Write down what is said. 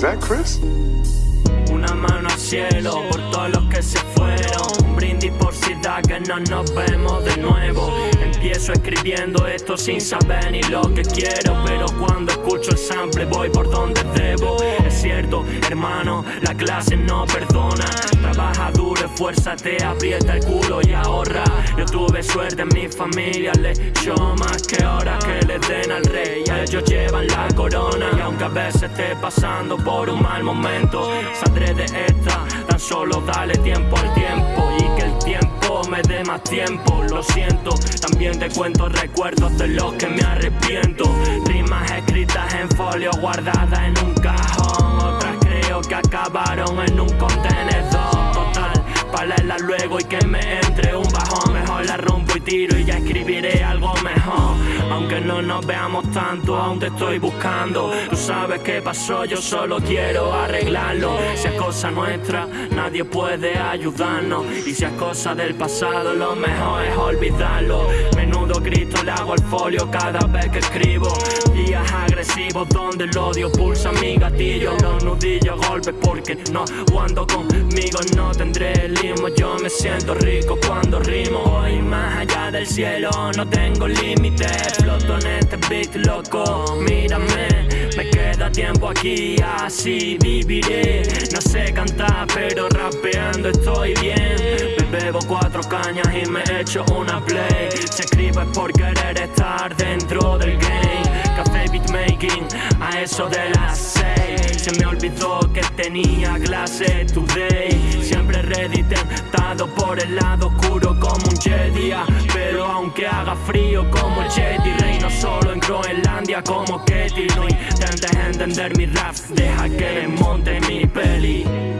Is that Chris? Una mano al cielo por todos los que se fueron. Brindis por si da que no nos vemos de nuevo. Empiezo escribiendo esto sin saber ni lo que quiero. Pero cuando escucho el sample voy por donde debo. Es cierto, hermano, la clase no perdona. Trabaja duro, esfuérzate, aprieta el culo y ahorra. Yo tuve suerte en mi familia, le echó más que ahora veces esté pasando por un mal momento, saldré de esta. Tan solo dale tiempo al tiempo y que el tiempo me dé más tiempo. Lo siento, también te cuento recuerdos de los que me arrepiento. Rimas escritas en folio guardadas en un cajón. Otras creo que acabaron en un contenedor. Total, para luego y que me entre un bajón. Mejor la rompo y tiro y ya escribiré algo. Aunque no nos veamos tanto, aún te estoy buscando. Tú sabes qué pasó, yo solo quiero arreglarlo. Si es cosa nuestra, nadie puede ayudarnos. Y si es cosa del pasado, lo mejor es olvidarlo. Menudo grito le hago al folio cada vez que escribo. Días agresivos donde el odio pulsa mi gatillo. Los nudillos golpes porque no cuando conmigo no tendré limo. Yo me siento rico cuando rimo. Voy más allá del cielo, no tengo límites. Loco, mírame. Me queda tiempo aquí, así viviré. No sé cantar, pero rapeando estoy bien. Me bebo cuatro cañas y me echo una play. Se escribe por querer estar dentro del game. Café beatmaking, a eso de las seis. Se me olvidó que tenía clase today. Siempre ready, tentado por el lado oscuro como un Jedi. Pero aunque haga frío como el Jedi, Groenlandia como Ketty No intentes entender mi rap Deja que desmonte mi peli.